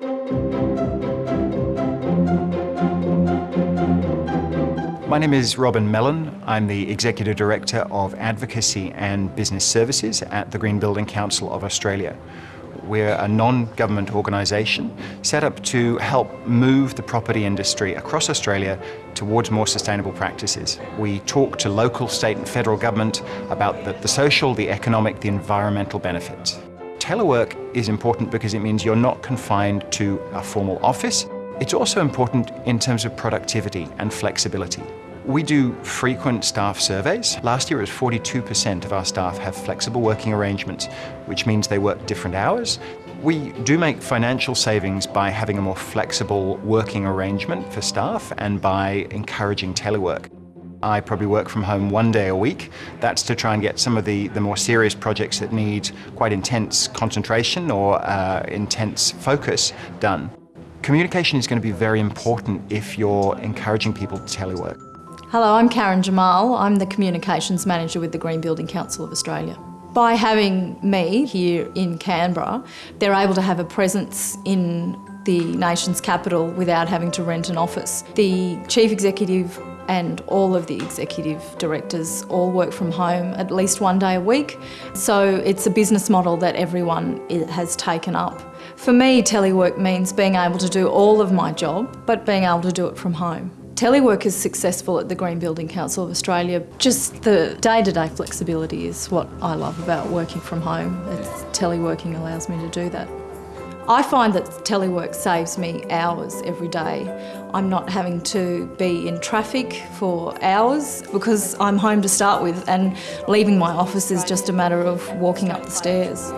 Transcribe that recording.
My name is Robin Mellon. I'm the Executive Director of Advocacy and Business Services at the Green Building Council of Australia. We're a non-government organisation set up to help move the property industry across Australia towards more sustainable practices. We talk to local, state and federal government about the, the social, the economic, the environmental benefits. Telework is important because it means you're not confined to a formal office it's also important in terms of productivity and flexibility. We do frequent staff surveys. Last year it was 42% of our staff have flexible working arrangements, which means they work different hours. We do make financial savings by having a more flexible working arrangement for staff and by encouraging telework. I probably work from home one day a week. That's to try and get some of the, the more serious projects that need quite intense concentration or uh, intense focus done. Communication is going to be very important if you're encouraging people to telework. Hello, I'm Karen Jamal. I'm the Communications Manager with the Green Building Council of Australia. By having me here in Canberra, they're able to have a presence in the nation's capital without having to rent an office. The Chief Executive and all of the executive directors all work from home at least one day a week. So it's a business model that everyone has taken up. For me, telework means being able to do all of my job, but being able to do it from home. Telework is successful at the Green Building Council of Australia. Just the day-to-day -day flexibility is what I love about working from home. It's, teleworking allows me to do that. I find that telework saves me hours every day. I'm not having to be in traffic for hours because I'm home to start with and leaving my office is just a matter of walking up the stairs.